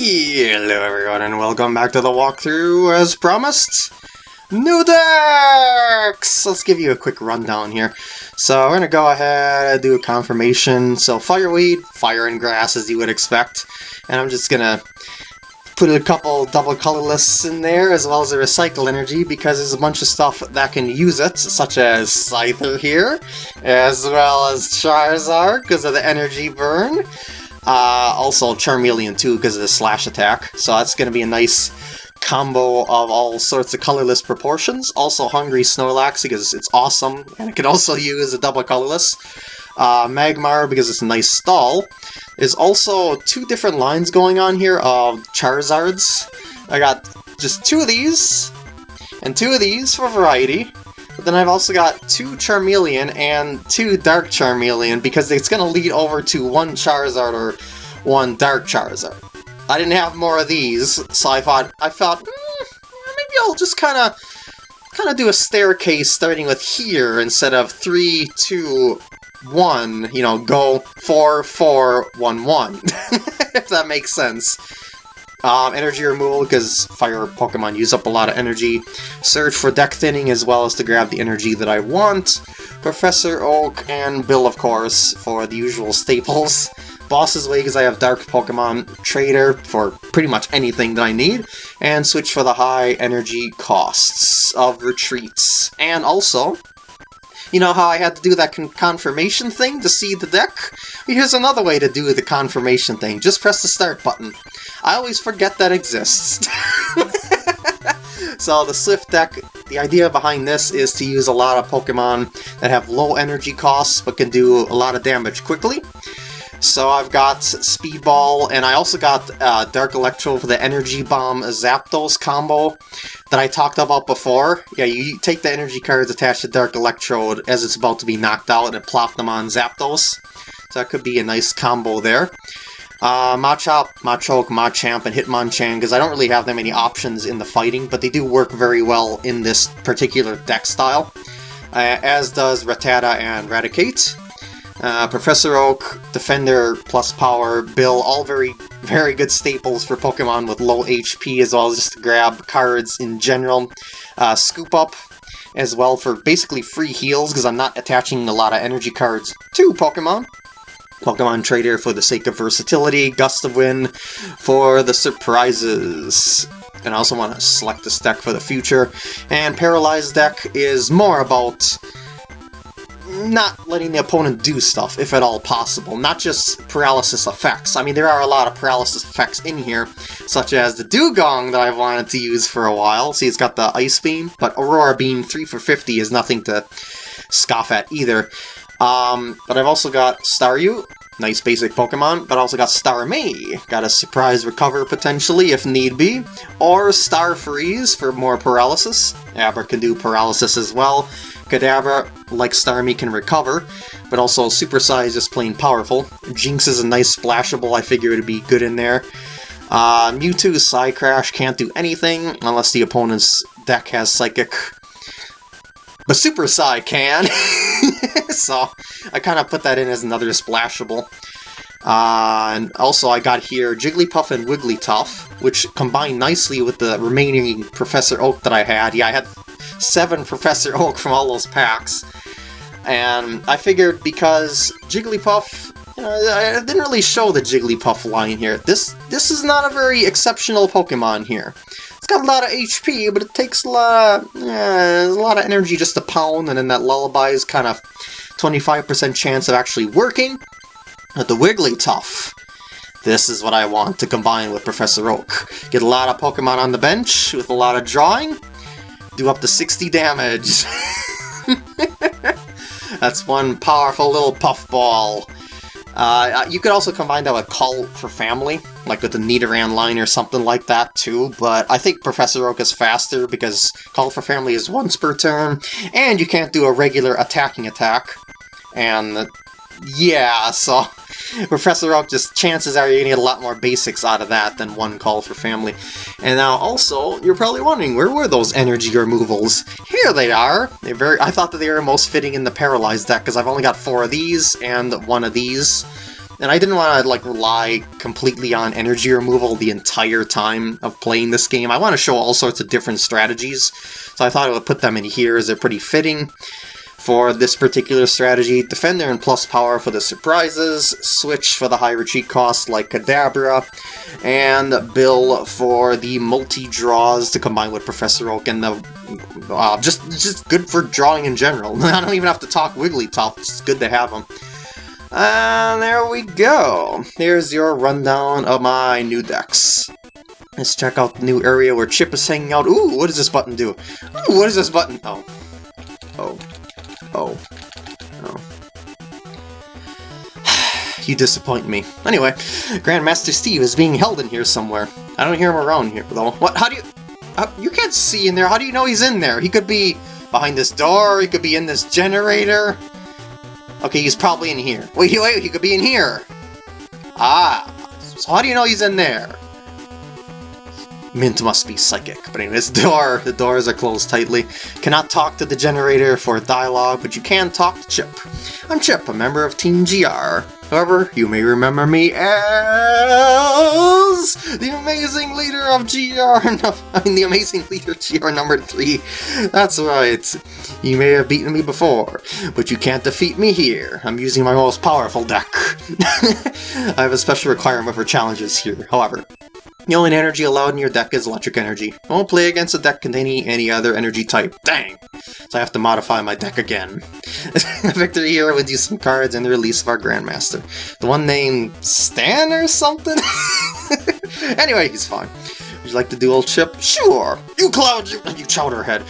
Hello everyone and welcome back to the walkthrough as promised. New decks! Let's give you a quick rundown here. So we're gonna go ahead and do a confirmation. So fireweed, fire and grass as you would expect. And I'm just gonna put a couple double colorless in there as well as a recycle energy because there's a bunch of stuff that can use it, such as Scyther here, as well as Charizard because of the energy burn. Uh, also Charmeleon too because of the slash attack, so that's going to be a nice combo of all sorts of colorless proportions. Also Hungry Snorlax because it's awesome, and it can also use a double colorless. Uh, Magmar because it's a nice stall. There's also two different lines going on here of Charizards. I got just two of these, and two of these for variety. But then I've also got two Charmeleon and two Dark Charmeleon because it's going to lead over to one Charizard or one Dark Charizard. I didn't have more of these, so I thought, I thought, mm, maybe I'll just kind of kind of do a staircase starting with here instead of three, two, one. You know, go four, four, one, one. if that makes sense. Um, energy removal, because fire Pokemon use up a lot of energy. Search for deck thinning, as well as to grab the energy that I want. Professor Oak and Bill, of course, for the usual staples. Boss's Way, because I have Dark Pokemon. Trader, for pretty much anything that I need. And switch for the high energy costs of retreats. And also, you know how I had to do that con confirmation thing to see the deck? Here's another way to do the confirmation thing. Just press the start button. I always forget that exists. so the Swift deck, the idea behind this is to use a lot of Pokemon that have low energy costs but can do a lot of damage quickly. So I've got Speedball, and I also got uh, Dark Electrode for the Energy Bomb Zapdos combo that I talked about before. Yeah, you take the energy cards attached to Dark Electrode as it's about to be knocked out and plop them on Zapdos. So that could be a nice combo there. Uh, Machop, Machoke, Machamp, and Hitmonchan, because I don't really have that many options in the fighting, but they do work very well in this particular deck style. Uh, as does Rattata and Raticate. Uh, Professor Oak, Defender plus Power, Bill, all very, very good staples for Pokemon with low HP, as well as just to grab cards in general. Uh, Scoop Up, as well for basically free heals, because I'm not attaching a lot of energy cards to Pokemon. Pokemon Trader for the sake of versatility, Gust of Wind for the surprises. And I also want to select this deck for the future. And Paralyzed deck is more about not letting the opponent do stuff, if at all possible. Not just paralysis effects. I mean, there are a lot of paralysis effects in here, such as the Dewgong that I've wanted to use for a while. See, it's got the Ice Beam, but Aurora Beam 3 for 50 is nothing to scoff at either. Um, but I've also got Staryu, nice basic Pokemon, but also got Starmie, got a surprise recover potentially if need be, or Star Freeze for more paralysis. Abra can do paralysis as well. Kadabra, like Starmie, can recover, but also Super Psy is plain powerful. Jynx is a nice splashable, I figure it'd be good in there. Uh, Mewtwo's Psycrash can't do anything unless the opponent's deck has Psychic. But Super Psy can! so I kind of put that in as another splashable. Uh, and also I got here Jigglypuff and Wigglytuff, which combine nicely with the remaining Professor Oak that I had. Yeah, I had seven Professor Oak from all those packs. And I figured because Jigglypuff, you know, I didn't really show the Jigglypuff line here. This this is not a very exceptional Pokemon here. It's got a lot of HP, but it takes a lot of, a lot of energy just to pound, and then that Lullaby is kind of 25% chance of actually working. But the Wigglytuff, this is what I want to combine with Professor Oak. Get a lot of Pokemon on the bench with a lot of drawing, do up to 60 damage. That's one powerful little puffball. Uh, you could also combine that with Call for Family, like with the Nidoran line or something like that too, but I think Professor Oak is faster because Call for Family is once per turn, and you can't do a regular attacking attack. And yeah, so Professor Oak, just chances are you're gonna get a lot more basics out of that than one call for family. And now also, you're probably wondering, where were those energy removals? Here they are! They're very I thought that they were most fitting in the Paralyzed deck, because I've only got four of these and one of these. and I didn't want to like rely completely on energy removal the entire time of playing this game. I want to show all sorts of different strategies, so I thought I would put them in here as they're pretty fitting for this particular strategy. Defender and plus power for the surprises, Switch for the high retreat cost like Kadabra, and Bill for the multi-draws to combine with Professor Oak and the... Uh, just, just good for drawing in general. I don't even have to talk Wigglytuff, it's good to have them. And there we go. Here's your rundown of my new decks. Let's check out the new area where Chip is hanging out. Ooh, what does this button do? Ooh, this button? Oh. Oh. Oh. Oh. you disappoint me. Anyway, Grandmaster Steve is being held in here somewhere. I don't hear him around here, though. What? How do you... Uh, you can't see in there. How do you know he's in there? He could be behind this door. He could be in this generator. Okay, he's probably in here. Wait, wait, he could be in here. Ah, so how do you know he's in there? Mint must be psychic. But anyways, door, the doors are closed tightly. Cannot talk to the generator for dialogue, but you can talk to Chip. I'm Chip, a member of Team GR. However, you may remember me as the amazing leader of GR, I mean the amazing leader GR number 3. That's right. You may have beaten me before, but you can't defeat me here. I'm using my most powerful deck. I have a special requirement for challenges here, however. The only energy allowed in your deck is electric energy. I won't play against a deck containing any other energy type. Dang! So I have to modify my deck again. Victory here would use some cards and the release of our Grandmaster. The one named Stan or something? anyway, he's fine. Would you like to duel chip? Sure! You cloud, you, you chowderhead!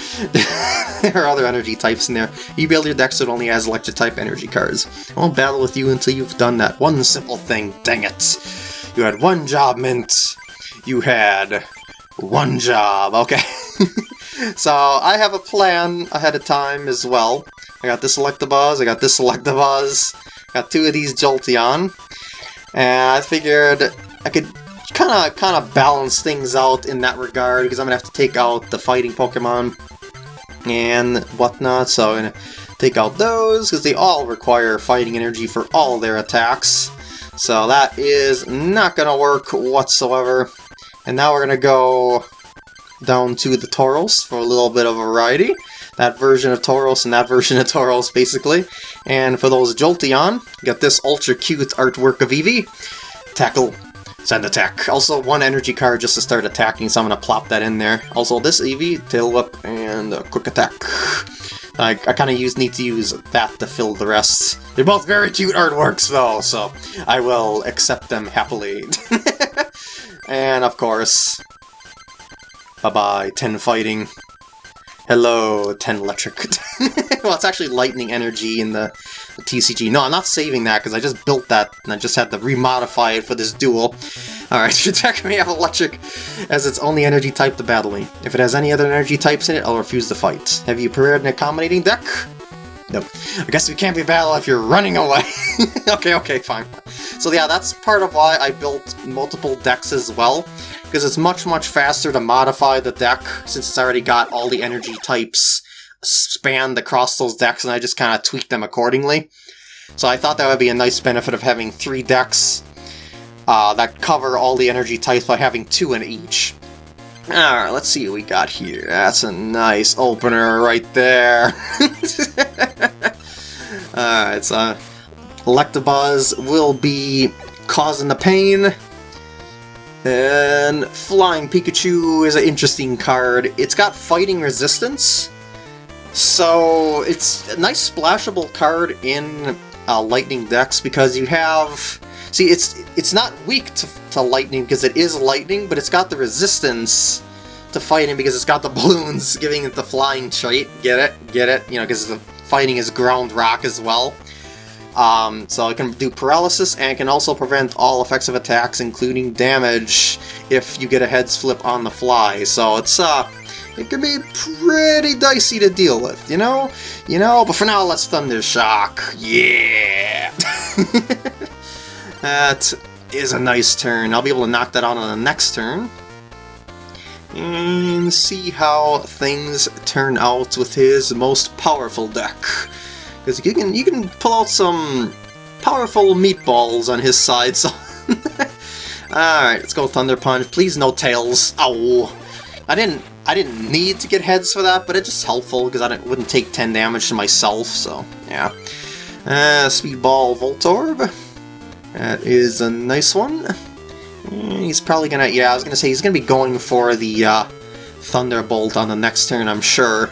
there are other energy types in there. You build your deck so it only has electric type energy cards. I won't battle with you until you've done that one simple thing, dang it! You had one job, Mint! You had one job, okay? so I have a plan ahead of time as well. I got this Electabuzz, I got this Electabuzz, got two of these Jolteon, and I figured I could kind of kind of balance things out in that regard because I'm gonna have to take out the fighting Pokemon and whatnot. So I'm gonna take out those because they all require fighting energy for all their attacks. So that is not gonna work whatsoever. And now we're going to go down to the Tauros for a little bit of variety. That version of Tauros and that version of Tauros, basically. And for those Jolteon, got this ultra cute artwork of Eevee. Tackle, sand attack. Also, one energy card just to start attacking, so I'm going to plop that in there. Also, this Eevee, tail whip, and a quick attack. I, I kind of use need to use that to fill the rest. They're both very cute artworks, though, so I will accept them happily. And of course, bye-bye, 10 fighting. Hello, 10 electric. well, it's actually lightning energy in the, the TCG. No, I'm not saving that because I just built that and I just had to remodify it for this duel. Alright, deck may have electric as its only energy type to battle me. If it has any other energy types in it, I'll refuse the fight. Have you prepared an accommodating deck? No. I guess we can't be battle if you're running away. okay, okay, fine. So yeah, that's part of why I built multiple decks as well, because it's much, much faster to modify the deck, since it's already got all the energy types spanned across those decks, and I just kind of tweak them accordingly. So I thought that would be a nice benefit of having three decks uh, that cover all the energy types by having two in each. Alright, let's see what we got here. That's a nice opener right there. Alright, so Electabuzz will be causing the pain. And Flying Pikachu is an interesting card. It's got fighting resistance, so it's a nice splashable card in uh, Lightning decks because you have See, it's it's not weak to, to lightning because it is lightning, but it's got the resistance to fighting because it's got the balloons giving it the flying trait. Get it? Get it? You know, because the fighting is ground rock as well. Um, so it can do paralysis and can also prevent all effects of attacks, including damage, if you get a heads flip on the fly. So it's uh, it can be pretty dicey to deal with, you know? You know, but for now, let's Thunder Shock. Yeah! That is a nice turn. I'll be able to knock that out on the next turn. And see how things turn out with his most powerful deck. Because you can you can pull out some powerful meatballs on his side, so... Alright, let's go Thunder Punch. Please no tails. Ow! I didn't I didn't need to get heads for that, but it's just helpful because I wouldn't take 10 damage to myself, so yeah. Uh, Speedball Voltorb. That is a nice one. Mm, he's probably gonna, yeah, I was gonna say he's gonna be going for the uh, Thunderbolt on the next turn, I'm sure.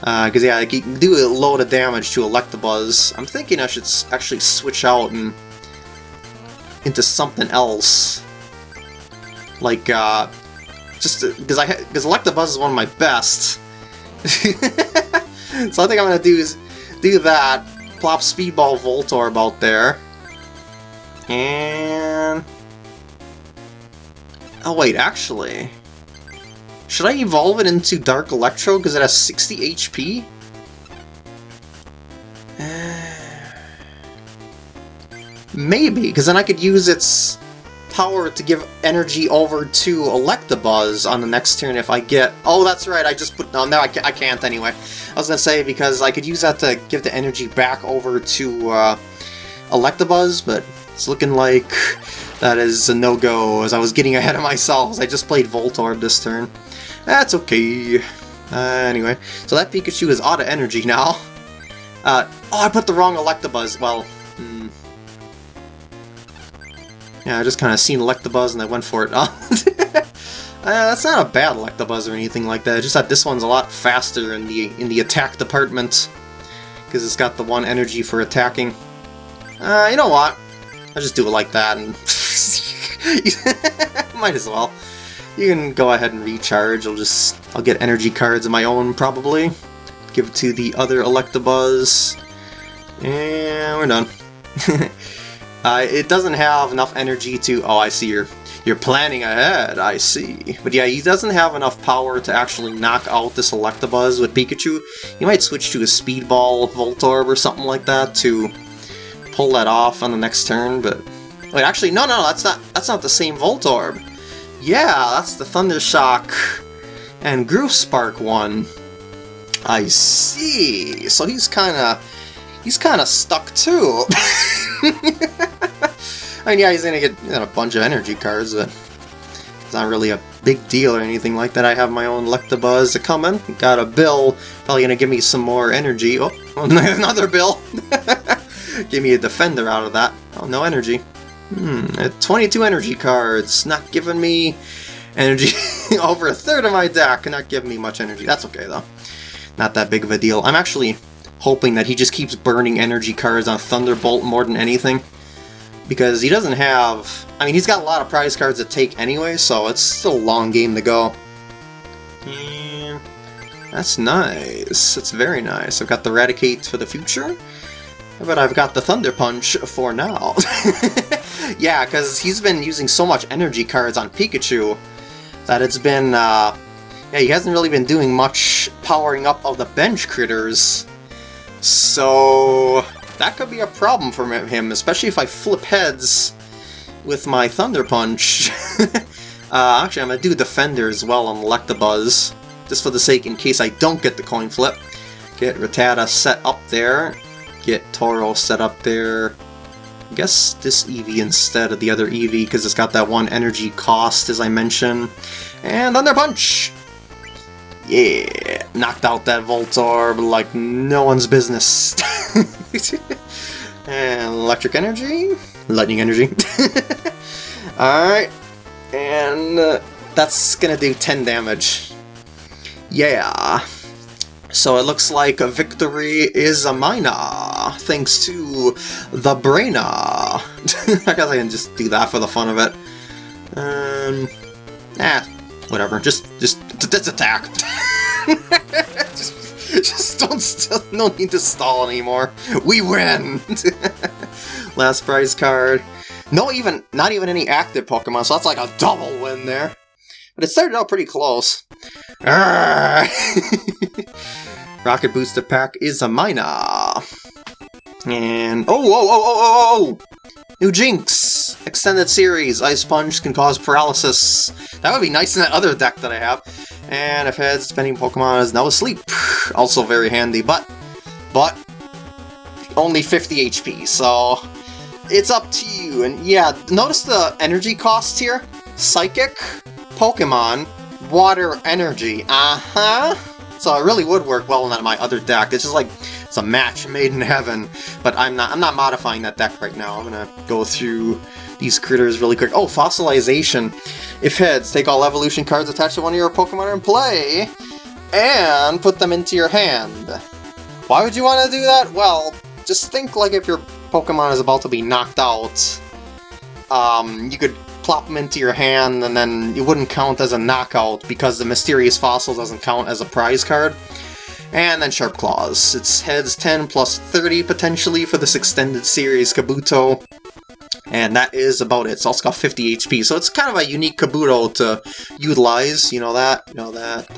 Because, uh, yeah, you can do a load of damage to Electabuzz. I'm thinking I should actually switch out and into something else. Like, uh, just because I because Electabuzz is one of my best. so I think I'm gonna do is do that. Plop Speedball Voltorb out there. And... Oh wait, actually... Should I evolve it into Dark Electrode because it has 60 HP? Maybe, because then I could use its power to give energy over to Electabuzz on the next turn if I get... Oh, that's right, I just put... No, no, I, I can't anyway. I was going to say, because I could use that to give the energy back over to uh, Electabuzz, but it's looking like that is a no-go, as I was getting ahead of myself, I just played Voltorb this turn. That's okay. Uh, anyway, so that Pikachu is out of energy now. Uh, oh, I put the wrong Electabuzz. Well, hmm. Yeah, I just kind of seen Electabuzz and I went for it. uh, that's not a bad Electabuzz or anything like that. It's just that this one's a lot faster in the in the attack department because it's got the one energy for attacking. Uh, you know what? I'll just do it like that and might as well. You can go ahead and recharge. I'll just I'll get energy cards of my own probably. Give it to the other Electabuzz. And we're done. uh, it doesn't have enough energy to... Oh, I see you're, you're planning ahead, I see. But yeah, he doesn't have enough power to actually knock out this Electabuzz with Pikachu. You might switch to a Speedball Voltorb or something like that to pull that off on the next turn, but... Wait, actually, no, no, that's not, that's not the same Voltorb. Yeah, that's the Thundershock and Groove Spark one. I see. So he's kind of he's kind of stuck too. I mean, yeah, he's gonna get you know, a bunch of energy cards, but it's not really a big deal or anything like that. I have my own Electabuzz coming. Got a Bill, probably gonna give me some more energy. Oh, another Bill. give me a Defender out of that. Oh, no energy. Hmm, 22 energy cards, not giving me energy. Over a third of my deck, not giving me much energy. That's okay, though. Not that big of a deal. I'm actually hoping that he just keeps burning energy cards on Thunderbolt more than anything. Because he doesn't have... I mean, he's got a lot of prize cards to take anyway, so it's still a long game to go. That's nice. It's very nice. I've got the Raticate for the future. But I've got the Thunder Punch for now. yeah, because he's been using so much energy cards on Pikachu that it's been, uh, yeah, he hasn't really been doing much powering up of the bench critters. So that could be a problem for him, especially if I flip heads with my Thunder Punch. uh, actually, I'm going to do Defender as well on Electabuzz, just for the sake in case I don't get the coin flip. Get Rattata set up there, get Tauros set up there. I guess this Eevee instead of the other Eevee, because it's got that one energy cost, as I mentioned. And Thunder Punch! Yeah, knocked out that Voltorb like no one's business. and Electric Energy? Lightning Energy. Alright, and uh, that's gonna do 10 damage. Yeah. So it looks like a victory is a minor, thanks to the Brainer. I guess I can just do that for the fun of it. Um, eh, whatever. Just, just, just attack. just, just don't, no need to stall anymore. We win. Last prize card. No, even, not even any active Pokemon, so that's like a double win there. But it started out pretty close. Rocket Booster Pack is a minor. And... Oh, oh, oh, oh, oh, oh! New Jynx! Extended Series. Ice Punch can cause paralysis. That would be nice in that other deck that I have. And if heads, spending Pokemon is now asleep. Also very handy, but... But... Only 50 HP, so... it's up to you. And yeah, notice the energy cost here. Psychic, Pokemon, Water Energy. Uh-huh. So it really would work well in my other deck. It's just like it's a match made in heaven. But I'm not I'm not modifying that deck right now. I'm gonna go through these critters really quick. Oh, fossilization. If heads, take all evolution cards attached to one of your Pokemon in play and put them into your hand. Why would you want to do that? Well, just think like if your Pokemon is about to be knocked out, um, you could plop them into your hand and then it wouldn't count as a knockout because the Mysterious Fossil doesn't count as a prize card. And then Sharp Claws. It's heads 10 plus 30 potentially for this extended series Kabuto. And that is about it. It's also got 50 HP, so it's kind of a unique Kabuto to utilize. You know that? You know that?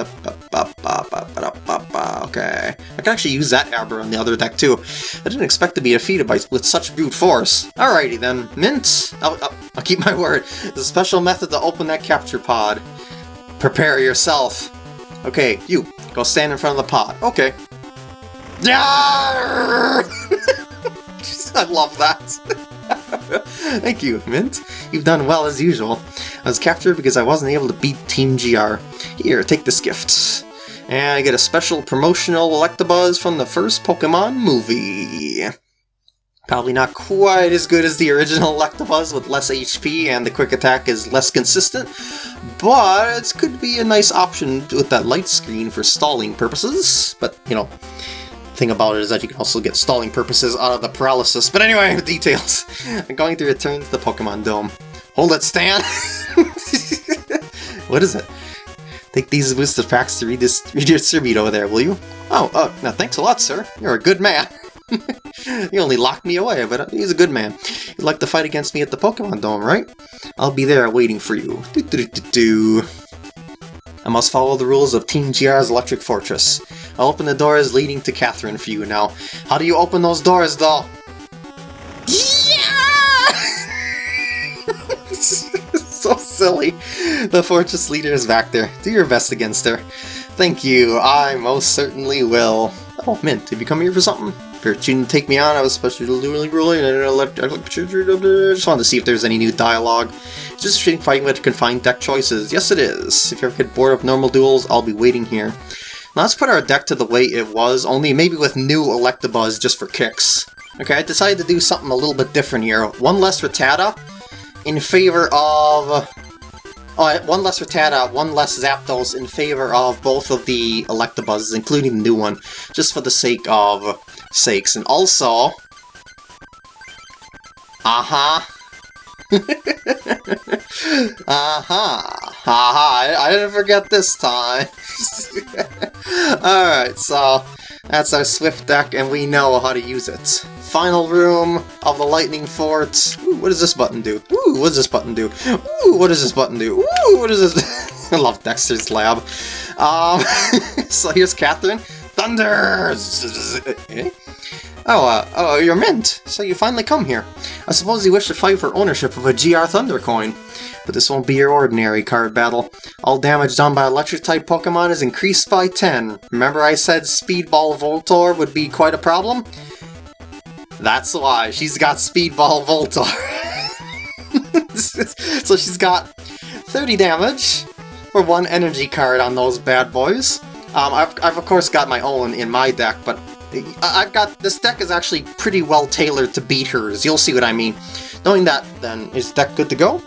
Okay. I can actually use that Abra on the other deck too. I didn't expect to be defeated by with such brute force. Alrighty then. Mint! I'll, I'll, I'll keep my word. The special method to open that capture pod. Prepare yourself. Okay, you. Go stand in front of the pod. Okay. I love that. Thank you, Mint. You've done well as usual. I was captured because I wasn't able to beat Team GR. Here, take this gift. And I get a special promotional Electabuzz from the first Pokemon movie. Probably not quite as good as the original Electabuzz with less HP and the quick attack is less consistent, but it could be a nice option with that light screen for stalling purposes. But, you know, thing about it is that you can also get stalling purposes out of the paralysis. But anyway, details. I'm going to return to the Pokemon Dome. Hold it, Stan! what is it? Take these booster packs to read this redistribute over there, will you? Oh, oh, now thanks a lot, sir. You're a good man. you only locked me away, but uh, he's a good man. You'd like to fight against me at the Pokemon Dome, right? I'll be there waiting for you. Do -do -do I must follow the rules of Team GR's Electric Fortress. I'll open the doors leading to Catherine for you now. How do you open those doors, though? so silly. The fortress leader is back there. Do your best against her. Thank you, I most certainly will. Oh, Mint, have you come here for something? You didn't take me on, I was supposed to do really ruling, and I just wanted to see if there's any new dialogue. It's Just street fighting with confined deck choices. Yes, it is. If you ever get bored of normal duels, I'll be waiting here. Now let's put our deck to the way it was, only maybe with new Electabuzz just for kicks. Okay, I decided to do something a little bit different here. One less Rattata in favor of... Oh, one less Rattata, one less Zapdos in favor of both of the Electabuzzes, including the new one, just for the sake of sakes. And also... Uh-huh. Aha! Haha, I didn't forget this time. Alright, so that's our Swift deck and we know how to use it. Final room of the Lightning Fort. Ooh, what does this button do? Ooh, what does this button do? Ooh, what does this button do? Ooh, what is this? I love Dexter's lab. Um, so here's Catherine. Thunder! Oh, uh, oh, you're Mint, so you finally come here. I suppose you wish to fight for ownership of a GR Thunder coin. But this won't be your ordinary card battle. All damage done by electric-type Pokemon is increased by 10. Remember I said Speedball Voltorb would be quite a problem? That's why, she's got Speedball Voltorb. so she's got 30 damage for one energy card on those bad boys. Um, I've, I've of course got my own in my deck, but I've got, this deck is actually pretty well tailored to beat hers, you'll see what I mean. Knowing that, then, is deck good to go?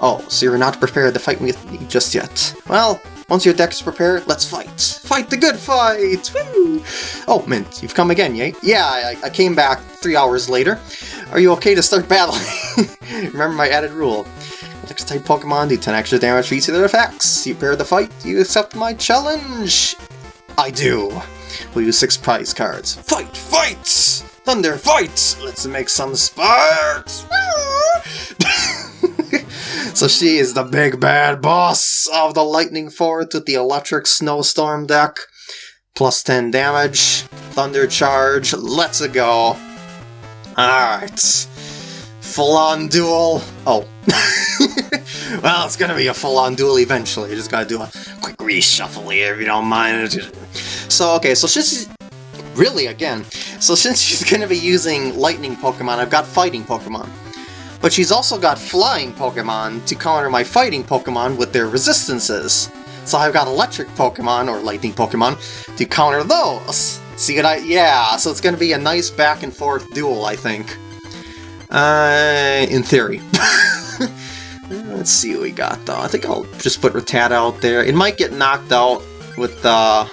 Oh, so you're not prepared to fight me just yet. Well, once your deck is prepared, let's fight! Fight the good fight! Woo! Oh, Mint, you've come again, yay? Yeah, I, I came back three hours later. Are you okay to start battling? Remember my added rule. Next type Pokemon do 10 extra damage for each of their attacks. You prepare the fight? You accept my challenge? I do. We'll use six prize cards. Fight! Fight! Thunder, fight! Let's make some sparks! so she is the big bad boss of the Lightning Fort with the Electric Snowstorm deck. Plus 10 damage, Thunder Charge, let's go! Alright. Full-on duel. Oh. well, it's gonna be a full-on duel eventually. You just gotta do a quick reshuffle here if you don't mind. So, okay, so she's really, again, so since she's to be using lightning Pokemon, I've got fighting Pokemon. But she's also got flying Pokemon to counter my fighting Pokemon with their resistances. So I've got electric Pokemon, or lightning Pokemon, to counter those. See what I... Yeah, so it's to be a nice back and forth duel, I think. Uh, in theory. Let's see what we got, though. I think I'll just put Rattata out there. It might get knocked out with uh,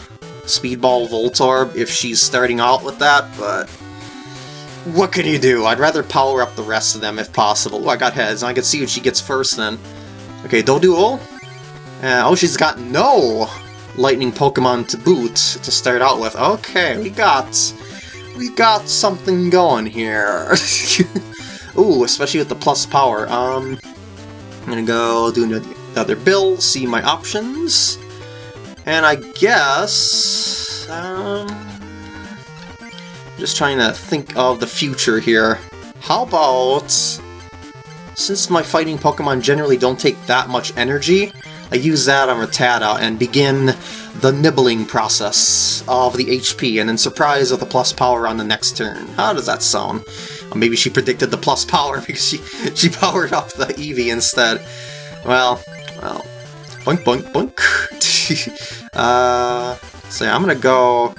Speedball Voltorb if she's starting out with that, but... What can you do? I'd rather power up the rest of them if possible. I got heads, I can see what she gets first then. Okay, Doduo. Uh, oh, she's got no lightning Pokemon to boot to start out with. Okay, we got... We got something going here. Ooh, especially with the plus power. Um, gonna go do another build, see my options. And I guess... Um, just trying to think of the future here. How about... Since my fighting Pokemon generally don't take that much energy, I use that on Rattata and begin the nibbling process of the HP and then surprise with a plus power on the next turn. How does that sound? Or maybe she predicted the plus power because she, she powered up the Eevee instead. Well, well, boink boink boink. uh, so yeah, I'm gonna go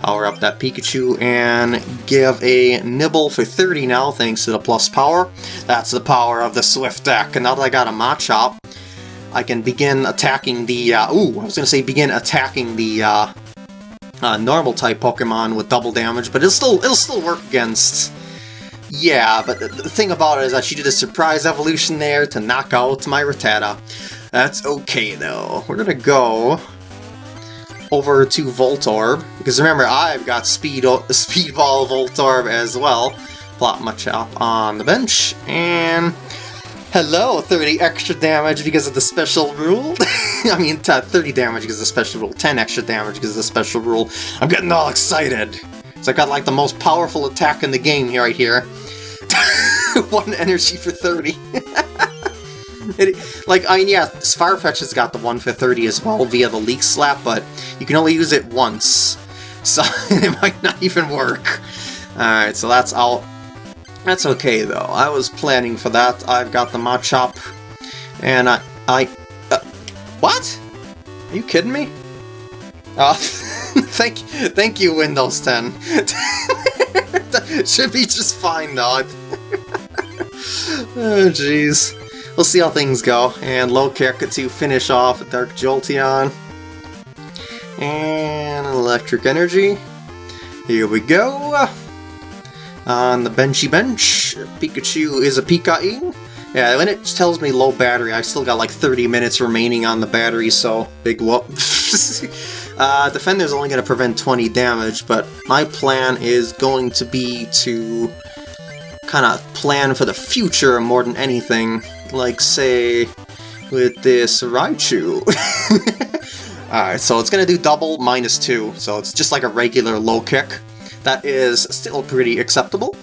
power up that Pikachu and give a nibble for 30 now thanks to the plus power. That's the power of the Swift deck. And now that I got a Machop, I can begin attacking the, uh, ooh, I was going to say begin attacking the uh, uh, normal type Pokemon with double damage, but it'll still, it'll still work against, yeah, but the, the thing about it is that she did a surprise evolution there to knock out my Rattata. That's okay though. We're to go over to Voltorb, because remember, I've got Speed Speedball Voltorb as well. Plot Machop on the bench, and Hello, 30 extra damage because of the special rule. I mean, 30 damage because of the special rule, 10 extra damage because of the special rule. I'm getting all excited. So I got like the most powerful attack in the game right here. One energy for 30. it, like, I mean, yeah, Farfetch has got the 1 for 30 as well via the Leek Slap, but you can only use it once. So it might not even work. Alright, so that's all. That's okay, though. I was planning for that. I've got the Machop, and I... I... Uh, what? Are you kidding me? Uh, thank, thank you, Windows 10. Should be just fine, though. Oh, jeez. We'll see how things go. And low kick to finish off Dark Jolteon. And electric energy. Here we go. On the benchy bench, Pikachu is a Pika-ing. Yeah, when it tells me low battery, I still got like 30 minutes remaining on the battery, so big whoop. uh, Defender's only going to prevent 20 damage, but my plan is going to be to kind of plan for the future more than anything. Like, say, with this Raichu. Alright, so it's going to do double minus 2, so it's just like a regular low kick. That is still pretty acceptable.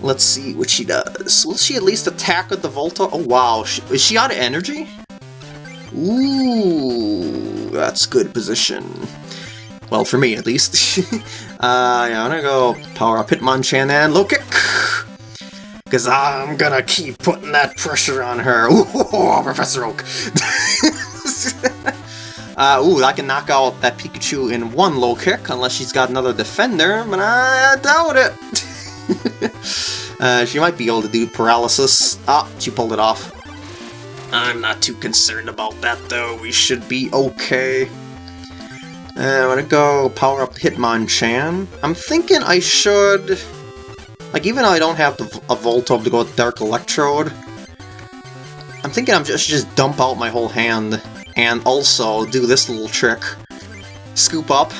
Let's see what she does. Will she at least attack with the Volta? Oh wow, is she out of energy? Ooh, that's good position. Well, for me at least. uh, yeah, I'm gonna go power up Hitmonchan and low kick! Because I'm gonna keep putting that pressure on her. Ooh, Professor Oak! Uh, ooh, I can knock out that Pikachu in one low kick, unless she's got another defender, but I doubt it. uh, she might be able to do paralysis. Ah, she pulled it off. I'm not too concerned about that, though. We should be okay. Uh, I'm gonna go power up Hitmonchan. I'm thinking I should... Like, even though I don't have the, a Voltorb to go with Dark Electrode, I'm thinking I'm just just dump out my whole hand and also do this little trick. Scoop up,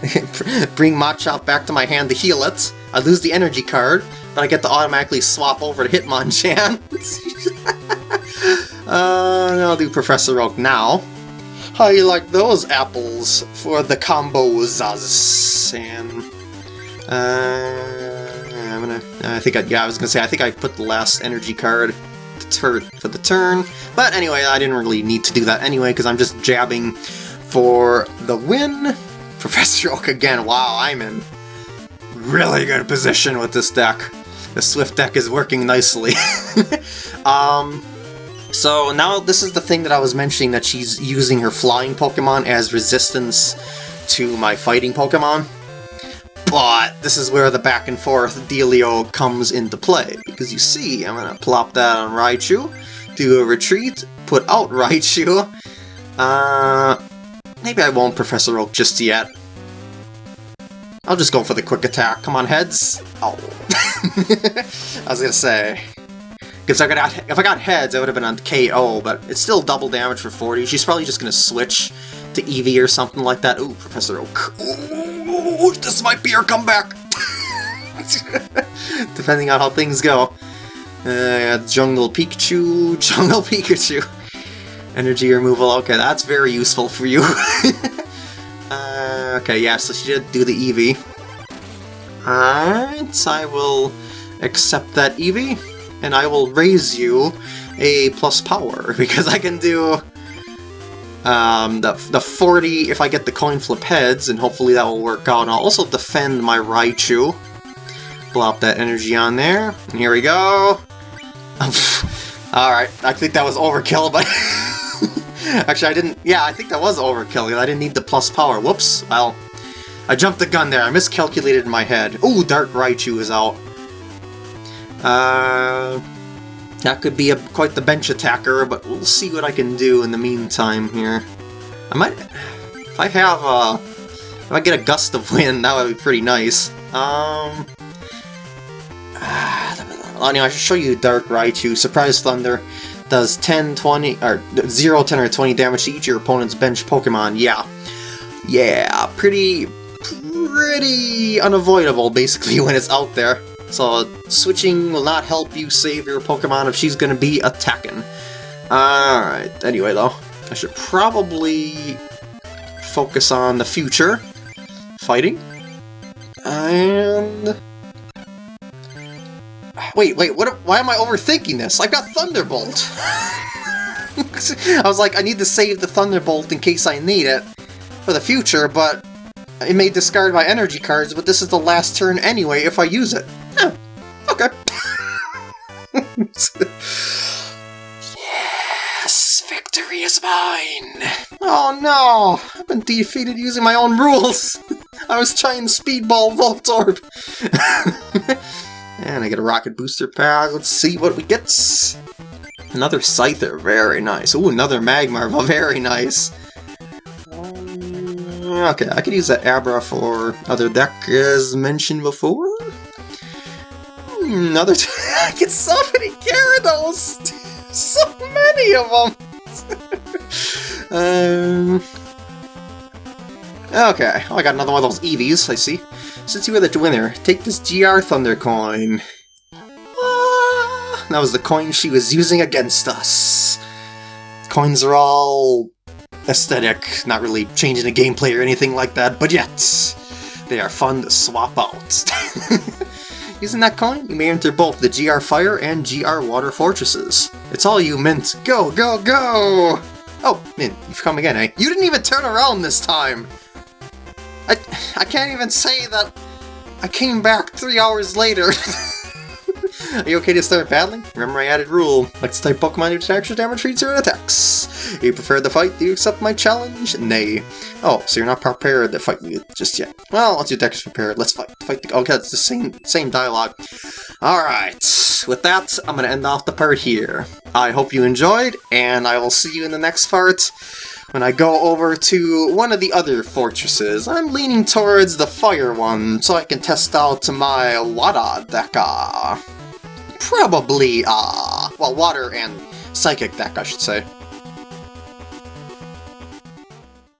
bring Machop back to my hand to heal it. I lose the energy card, but I get to automatically swap over to Hitmonchan. uh, I'll do Professor Oak now. How you like those apples for the combos? And uh, I'm gonna. I think I. Yeah, I was gonna say. I think I put the last energy card to for the turn. But anyway, I didn't really need to do that anyway, because I'm just jabbing for the win. Professor Oak again. Wow, I'm in really good position with this deck. The Swift deck is working nicely. um, so now this is the thing that I was mentioning, that she's using her flying Pokemon as resistance to my fighting Pokemon. But this is where the back and forth dealio comes into play. Because you see, I'm going to plop that on Raichu, do a retreat, put out Raichu. Uh, maybe I won't Professor Oak just yet. I'll just go for the quick attack. Come on, heads. Oh. I was gonna say. Because if I got heads, I would have been on KO, but it's still double damage for 40. She's probably just gonna switch to Eevee or something like that. Ooh, Professor Oak. Ooh, this might be her comeback! Depending on how things go. Uh, Jungle Pikachu, Jungle Pikachu. Energy removal, okay, that's very useful for you. uh, okay, yeah, so she did do the Eevee. Alright, I will accept that Eevee, and I will raise you a plus power, because I can do um, the, the 40 if I get the coin flip heads, and hopefully that will work out. I'll also defend my Raichu. Plop that energy on there, and here we go. Alright, I think that was overkill, but... Actually, I didn't... Yeah, I think that was overkill, I didn't need the plus power. Whoops, well... I jumped the gun there, I miscalculated in my head. Ooh, Dark Raichu is out. Uh... That could be a, quite the bench attacker, but we'll see what I can do in the meantime here. I might... If I have a... If I get a gust of wind, that would be pretty nice. Um... anyway, I should show you Dark Raichu. Surprise Thunder does 10, 20, or 0, 10, or 20 damage to each of your opponent's bench Pokemon. Yeah. Yeah, pretty, pretty unavoidable, basically, when it's out there. So switching will not help you save your Pokemon if she's going to be attacking. Alright, anyway though, I should probably focus on the future. Fighting. And... Wait, wait, what? why am I overthinking this? I've got Thunderbolt! I was like, I need to save the Thunderbolt in case I need it for the future, but it may discard my energy cards, but this is the last turn anyway if I use it. Okay. yes, victory is mine! Oh no! I've been defeated using my own rules! I was trying Speedball Voltorb! and I get a Rocket Booster Pack, let's see what we get! Another Scyther, very nice. Ooh, another Magmar, very nice. Um, okay, I could use that Abra for other deck as mentioned before. Another I get so many Gyarados! so many of them! um... Okay, oh, I got another one of those Eevees, I see. Since you were the winner, take this GR Thunder coin. Ah, that was the coin she was using against us. Coins are all aesthetic, not really changing the gameplay or anything like that, but yet, they are fun to swap out. Using that coin, you may enter both the GR Fire and GR Water Fortresses. It's all you, Mint. Go, go, go! Oh, Mint, you've come again, eh? You didn't even turn around this time! I, I can't even say that I came back three hours later. Are you okay to start battling? Remember my added rule. Like to type Pokemon to extra damage for zero attacks. You prefer the fight? Do you accept my challenge? Nay. Oh, so you're not prepared to fight me just yet. Well, once your deck is prepared, let's fight. Fight the- Okay, it's the same, same dialogue. Alright, with that, I'm gonna end off the part here. I hope you enjoyed, and I will see you in the next part when I go over to one of the other fortresses. I'm leaning towards the fire one, so I can test out my Wada Deca. Probably, uh, well, water and psychic deck, I should say.